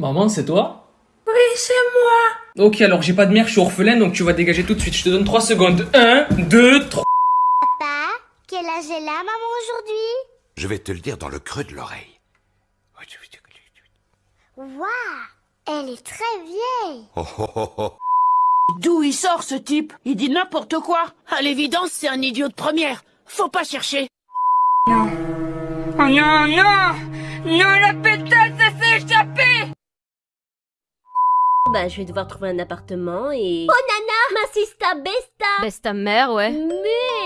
Maman, c'est toi? Oui, c'est moi. Ok, alors j'ai pas de mère, je suis orphelin, donc tu vas dégager tout de suite. Je te donne 3 secondes. 1, 2, 3. Papa, quel âge est là, maman, Je vais te le dire dans le creux de l'oreille. Waouh, elle est très vieille. Oh, oh, oh, oh. D'où il sort ce type? Il dit n'importe quoi. À l'évidence, c'est un idiot de première. Faut pas chercher. Non. Oh non, non Non, la pétasse, ça s'est échappé Bah, je vais devoir trouver un appartement et... Oh nana Ma sista besta Baisse ta mère, ouais. Mais...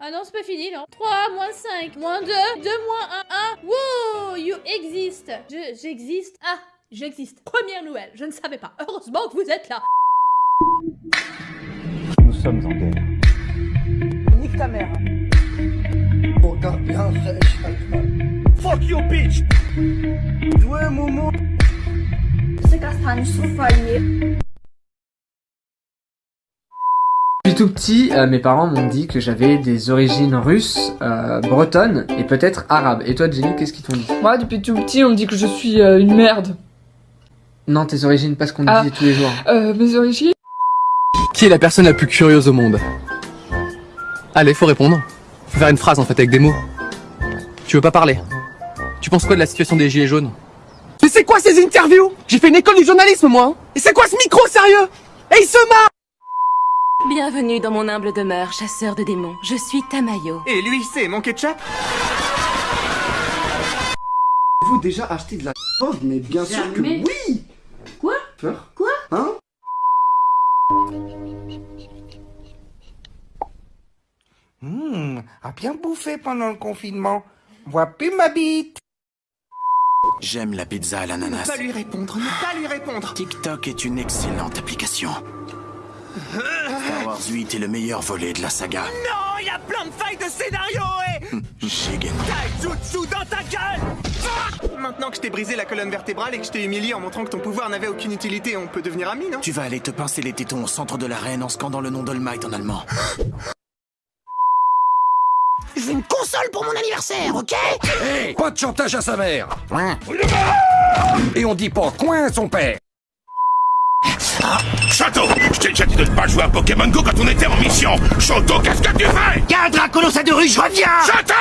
Ah non, c'est pas fini, non 3, moins 5, moins 2, 2, moins 1, 1. Wow You exist Je, j'existe Ah, j'existe. Première nouvelle, je ne savais pas. Heureusement que vous êtes là. Nous sommes en guerre. Nique ta mère. Fuck you, bitch Ouais, Momo. Depuis tout petit, euh, mes parents m'ont dit que j'avais des origines russes, euh, bretonnes et peut-être arabes. Et toi, Jenny, qu'est-ce qu'ils t'ont dit? Moi, depuis tout petit, on me dit que je suis euh, une merde. Non, tes origines, pas ce qu'on Ah. disait tous les jours. Euh, mes origines? Qui est la personne la plus curieuse au monde? Allez, faut répondre. Faut faire une phrase en fait avec des mots. Tu veux pas parler? Tu penses quoi de la situation des gilets jaunes? Mais c'est quoi ces interviews? J'ai fait une école du journalisme moi hein. Et c'est quoi ce micro sérieux? Et il se marre Bienvenue dans mon humble demeure, chasseur de démons. Je suis Tamayo. Et lui, c'est mon ketchup Vous déjà acheté de la drogue, mais bien sûr que oui Quoi? Peur Quoi? Hein? Hmm, a bien bouffé pendant le confinement. Vois plus ma bite. J'aime la pizza à Ne l'ananas. pas lui répondre, ne pas lui répondre TikTok est une excellente application. Star Wars 8 est le meilleur volet de la saga. Non, il y a plein de failles de scénario et... Shigen. Taijutsu dans ta gueule Ah Maintenant que je t'ai brisé la colonne vertébrale et que je t'ai humilié en montrant que ton pouvoir n'avait aucune utilité, on peut devenir amis, non? Tu vas aller te pincer les tétons au centre de l'arène en scandant le nom d'All Might en allemand. Je veux une console pour mon anniversaire, ok? Hé, pas de chantage à sa mère. Et on dit pas coin à son père. Château, je t'ai déjà dit de ne pas jouer à Pokémon Go quand on était en mission. Château, qu'est-ce que tu fais? Y'a un Dracolosa de rue, je reviens Château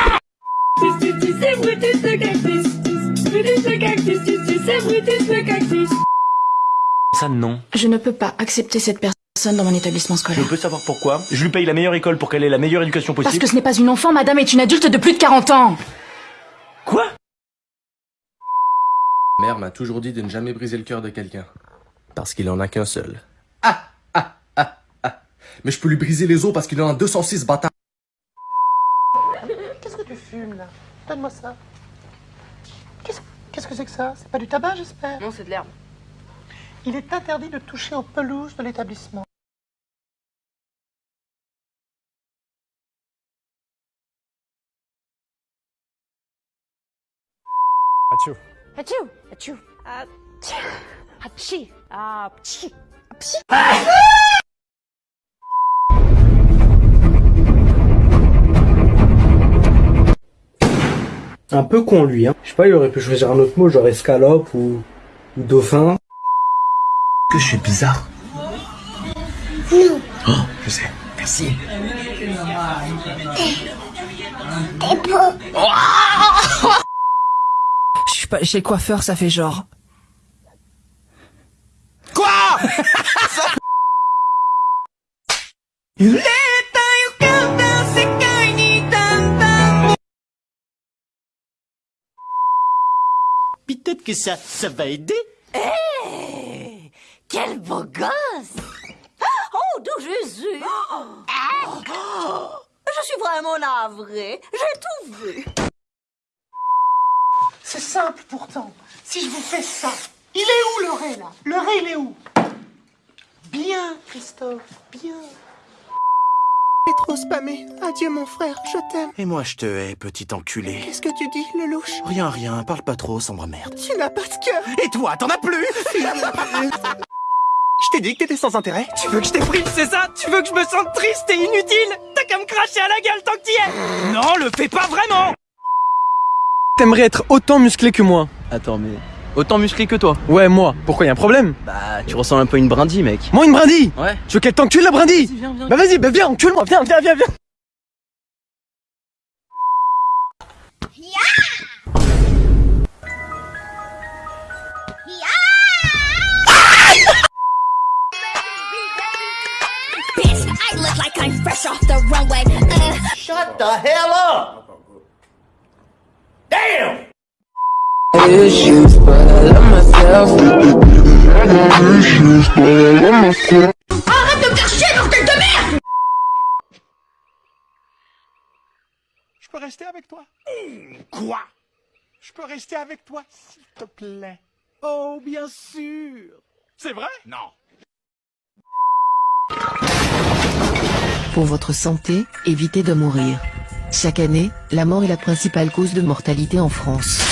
Ça non. Je ne peux pas accepter cette personne dans mon établissement Je scolaire. peux savoir pourquoi. Je lui paye la meilleure école pour qu'elle ait la meilleure éducation possible. Parce que ce n'est pas une enfant, madame est une adulte de plus de 40 ans Quoi? Mère m'a toujours dit de ne jamais briser le cœur de quelqu'un. Parce qu'il en a qu'un seul. Ah ah ah ah Mais je peux lui briser les os parce qu'il en a 206 bâtards. Qu'est-ce que tu fumes, là? Donne-moi ça. Qu'est-ce qu'est-ce que c'est que ça? C'est pas du tabac, j'espère? Non, c'est de l'herbe. Il est interdit de toucher aux pelouses de l'établissement. Achou. Achou Achou Achou Achou Achou Un peu con lui, hein. Je sais pas, il aurait pu choisir un autre mot, genre escalope ou, ou dauphin. Que je suis bizarre. Non. Oh, je sais. Merci. T'es beau. Je suis pas chez le coiffeur, ça fait genre. Peut-être que ça, ça va aider. Hé Quel beau gosse Oh, de Jésus Je suis vraiment navrée. J'ai tout vu. C'est simple pourtant. Si je vous fais ça, il est où le ré là? Le ré, il est où? Bien, Christophe, bien. Trop spammé. Adieu, mon frère, je t'aime. Et moi, je te hais, petit enculé. Qu'est-ce que tu dis, le louche Rien, rien, parle pas trop, sombre merde. Tu n'as pas de cœur. Et toi, t'en as plus Je t'ai dit que t'étais sans intérêt. Tu veux que je déprime, c'est ça? Tu veux que je me sente triste et inutile? T'as qu'à me cracher à la gueule tant que t'y es Non, le fais pas vraiment T'aimerais être autant musclé que moi Attends, mais. Autant musclé que toi Ouais, moi. Pourquoi y a un problème? Bah, tu ressembles un peu à une brindille, mec. Moi, une brindille? Ouais. Tu veux qu'elle t'encule la brindille? Viens, viens. Bah vas-y, bah viens, encule-moi, viens, viens, viens, viens Bitch, I look like I'm fresh off the runway. Uh. Shut the hell Arrête de me faire chier, bordel de merde! Je peux rester avec toi Quoi Je peux rester avec toi, s'il te plaît Oh, bien sûr C'est vrai Non. Pour votre santé, évitez de mourir. Chaque année, la mort est la principale cause de mortalité en France.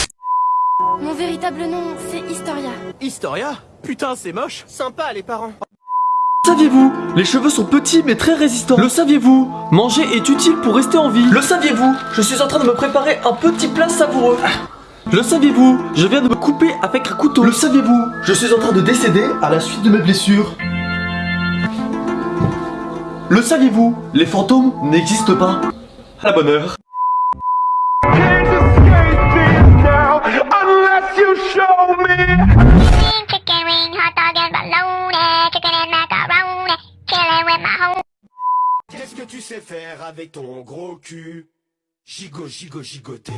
Historia. Putain, c'est moche Sympa, les parents Saviez-vous Les cheveux sont petits mais très résistants. Le saviez-vous Manger est utile pour rester en vie. Le saviez-vous Je suis en train de me préparer un petit plat savoureux. Le saviez-vous Je viens de me couper avec un couteau. Le saviez-vous Je suis en train de décéder à la suite de mes blessures. Le saviez-vous Les fantômes n'existent pas. À la bonne heure. Avec ton gros cul Gigo, gigo, gigoté.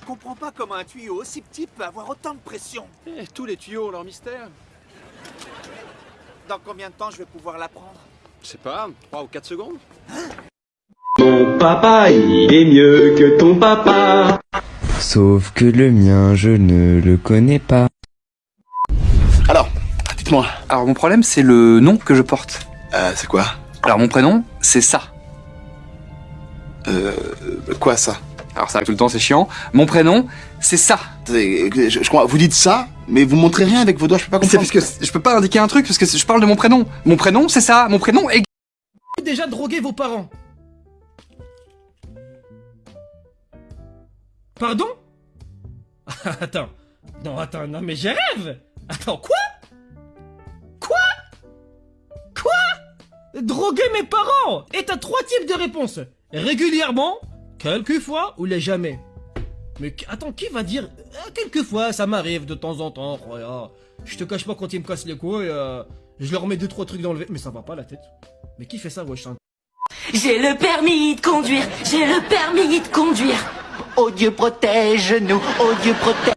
Je comprends pas comment un tuyau aussi petit peut avoir autant de pression. Eh, tous les tuyaux ont leur mystère. Dans combien de temps je vais pouvoir l'apprendre? Je sais pas, 3 ou 4 secondes Mon papa, il est mieux que ton papa. Sauf que le mien, je ne le connais pas. Alors, dites-moi. Alors mon problème c'est le nom que je porte. Euh, c'est quoi? Alors mon prénom c'est ça. Euh, quoi ça Alors ça arrive tout le temps, c'est chiant. Mon prénom c'est ça. Je, je crois, vous dites ça, mais vous montrez rien avec vos doigts, je peux pas C'est comprendre. parce que je peux pas indiquer un truc parce que je parle de mon prénom. Mon prénom c'est ça. Mon prénom est... Déjà drogué vos parents Pardon? Attends. Non, attends, non mais je rêve Attends, Quoi? Droguer mes parents Et t'as trois types de réponses. Régulièrement, quelquefois ou les jamais. Mais attends, qui va dire euh, Quelquefois, ça m'arrive de temps en temps. oh. Je te cache pas quand ils me cassent les couilles, euh, je leur mets deux trois trucs dans le... Mais ça va pas la tête. Mais qui fait ça, wesh hein? J'ai le permis de conduire, j'ai le permis de conduire. Oh Dieu protège-nous, oh Dieu protège.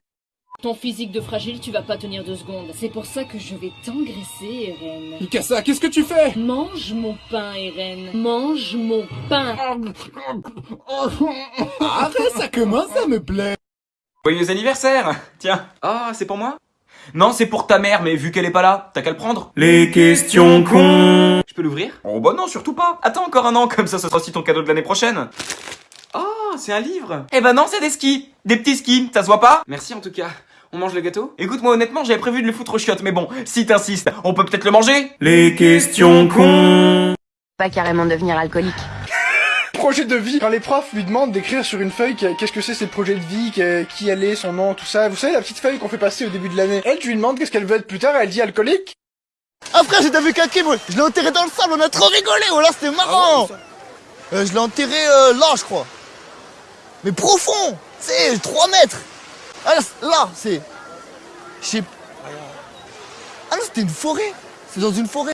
Ton physique de fragile, tu vas pas tenir deux secondes. C'est pour ça que je vais t'engraisser, Eren. Mikasa, qu'est-ce que tu fais? Mange mon pain, Eren. Mange mon pain. Arrête, ça commence à me plaire. Joyeux anniversaire Tiens. Ah, c'est pour moi? Non, c'est pour ta mère, mais vu qu'elle est pas là, t'as qu'à le prendre. Les questions cons Je peux l'ouvrir? Oh bah non, surtout pas Attends encore un an, comme ça ce sera aussi ton cadeau de l'année prochaine Oh, c'est un livre Eh ben non, c'est des skis Des petits skis, ça se voit pas? Merci en tout cas. On mange le gâteau? Écoute-moi honnêtement, j'avais prévu de le foutre aux chiottes, mais bon, si t'insistes, on peut peut-être le manger Les questions cons Pas carrément devenir alcoolique. Projet de vie. Quand les profs lui demandent d'écrire sur une feuille que- qu'est-ce que c'est ces projets de vie, qui elle est, son nom, tout ça. Vous savez la petite feuille qu'on fait passer au début de l'année. Elle, tu lui demandes qu'est-ce qu'elle veut être plus tard, elle dit alcoolique. Ah frère, j'ai vu quelqu'un, moi, je l'ai enterré dans le sable, on a trop rigolé, oh là c'était marrant Euh, Je l'ai enterré euh, là, je crois. Mais profond C'est 3 mètres Ah là, c'est-. Je sais... Ah non, c'était une forêt C'est dans une forêt